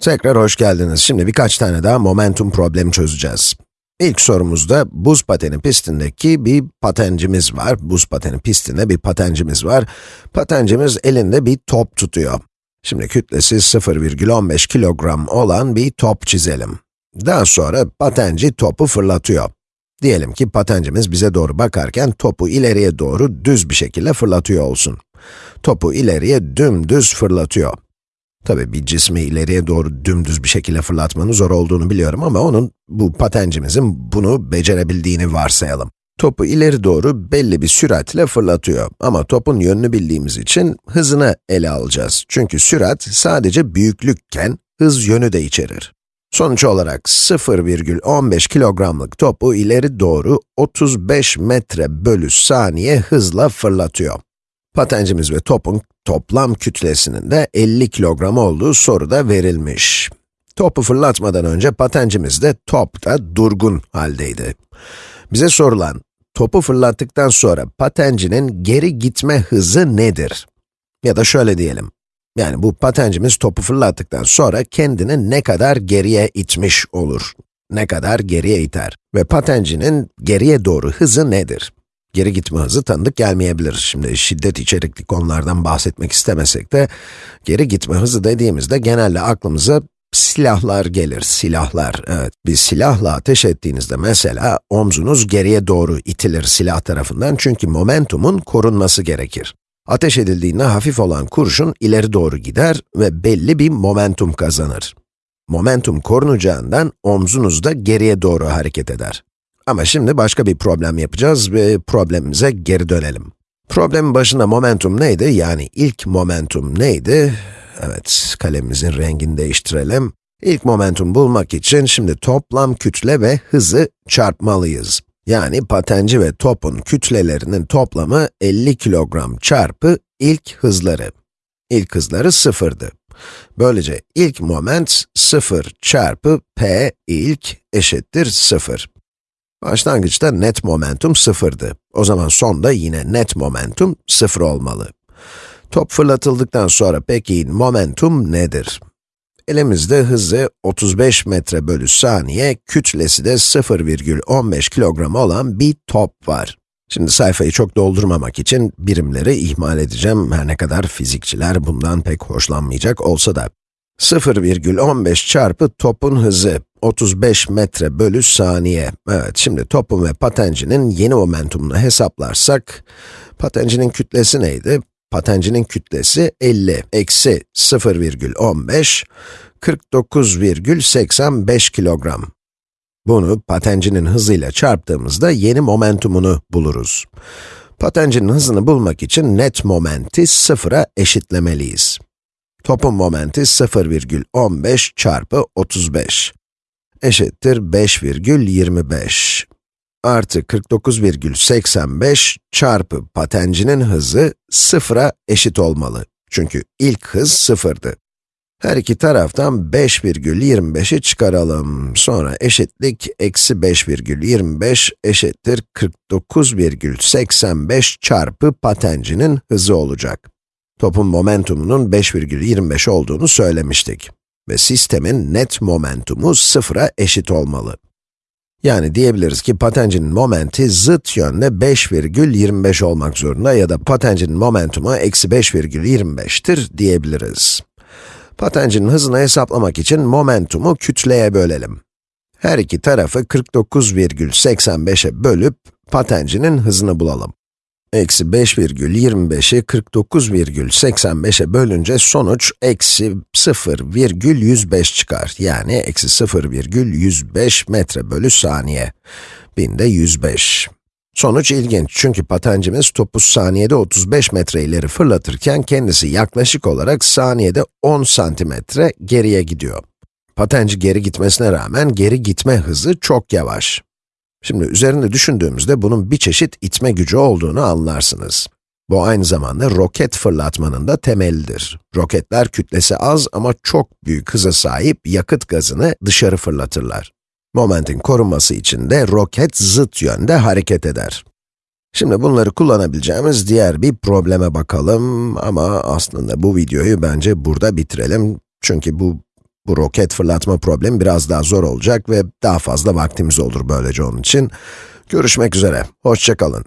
Tekrar hoş geldiniz. Şimdi birkaç tane daha momentum problemi çözeceğiz. İlk sorumuzda buz pateni pistindeki bir patencimiz var. Buz pateni pistinde bir patencimiz var. Patencimiz elinde bir top tutuyor. Şimdi kütlesi 0,15 kilogram olan bir top çizelim. Daha sonra patenci topu fırlatıyor. Diyelim ki patencimiz bize doğru bakarken topu ileriye doğru düz bir şekilde fırlatıyor olsun. Topu ileriye dümdüz fırlatıyor. Tabii bir cismi ileriye doğru dümdüz bir şekilde fırlatmanın zor olduğunu biliyorum ama onun, bu patencimizin bunu becerebildiğini varsayalım. Topu ileri doğru belli bir süratle fırlatıyor ama topun yönünü bildiğimiz için hızını ele alacağız. Çünkü sürat sadece büyüklükken hız yönü de içerir. Sonuç olarak 0,15 kilogramlık topu ileri doğru 35 metre bölü saniye hızla fırlatıyor. Patencimiz ve topun toplam kütlesinin de 50 kilogram olduğu soruda verilmiş. Topu fırlatmadan önce patencimiz de top da durgun haldeydi. Bize sorulan, topu fırlattıktan sonra patencinin geri gitme hızı nedir? Ya da şöyle diyelim, yani bu patencimiz topu fırlattıktan sonra kendini ne kadar geriye itmiş olur? Ne kadar geriye iter? Ve patencinin geriye doğru hızı nedir? Geri gitme hızı tanıdık gelmeyebilir. Şimdi şiddet içerikli konulardan bahsetmek istemesek de, geri gitme hızı dediğimizde genelde aklımıza silahlar gelir, silahlar. Evet, bir silahla ateş ettiğinizde mesela omzunuz geriye doğru itilir silah tarafından çünkü momentumun korunması gerekir. Ateş edildiğinde hafif olan kurşun ileri doğru gider ve belli bir momentum kazanır. Momentum korunacağından omzunuz da geriye doğru hareket eder. Ama şimdi başka bir problem yapacağız ve problemimize geri dönelim. Problemin başında momentum neydi? Yani ilk momentum neydi? Evet, kalemimizin rengini değiştirelim. İlk momentum bulmak için şimdi toplam kütle ve hızı çarpmalıyız. Yani patenci ve topun kütlelerinin toplamı 50 kilogram çarpı ilk hızları. İlk hızları sıfırdı. Böylece ilk moment 0 çarpı p ilk eşittir 0. Başlangıçta net momentum sıfırdı. O zaman sonda yine net momentum sıfır olmalı. Top fırlatıldıktan sonra peki momentum nedir? Elimizde hızı 35 metre bölü saniye, kütlesi de 0,15 kilogram olan bir top var. Şimdi sayfayı çok doldurmamak için birimleri ihmal edeceğim, her ne kadar fizikçiler bundan pek hoşlanmayacak olsa da. 0,15 çarpı topun hızı, 35 metre bölü saniye. Evet, şimdi topun ve patencinin yeni momentumunu hesaplarsak, patencinin kütlesi neydi? Patencinin kütlesi 50 eksi 0,15, 49,85 kilogram. Bunu patencinin hızıyla çarptığımızda yeni momentumunu buluruz. Patencinin hızını bulmak için net momenti sıfıra eşitlemeliyiz. Topun momenti 0,15 çarpı 35 eşittir 5,25 artı 49,85 çarpı patencinin hızı sıfıra eşit olmalı. Çünkü ilk hız sıfırdı. Her iki taraftan 5,25'i çıkaralım. Sonra eşitlik eksi 5,25 eşittir 49,85 çarpı patencinin hızı olacak. Topun momentumunun 5,25 olduğunu söylemiştik. Ve sistemin net momentumu sıfıra eşit olmalı. Yani diyebiliriz ki patencinin momenti zıt yönde 5,25 olmak zorunda ya da patencinin momentumu eksi 5,25'tir diyebiliriz. Patencinin hızını hesaplamak için momentumu kütleye bölelim. Her iki tarafı 49,85'e bölüp patencinin hızını bulalım. Eksi 5,25'i 49,85'e bölünce sonuç eksi 0,105 çıkar. Yani eksi 0,105 metre bölü saniye. Binde 105. Sonuç ilginç çünkü patencimiz topu saniyede 35 metre ileri fırlatırken kendisi yaklaşık olarak saniyede 10 santimetre geriye gidiyor. Patenci geri gitmesine rağmen geri gitme hızı çok yavaş. Şimdi üzerinde düşündüğümüzde bunun bir çeşit itme gücü olduğunu anlarsınız. Bu aynı zamanda roket fırlatmanın da temelidir. Roketler kütlesi az ama çok büyük hıza sahip yakıt gazını dışarı fırlatırlar. Momentin korunması için de roket zıt yönde hareket eder. Şimdi bunları kullanabileceğimiz diğer bir probleme bakalım ama aslında bu videoyu bence burada bitirelim. Çünkü bu Bu roket fırlatma problemi biraz daha zor olacak ve daha fazla vaktimiz olur böylece onun için. Görüşmek üzere, hoşçakalın.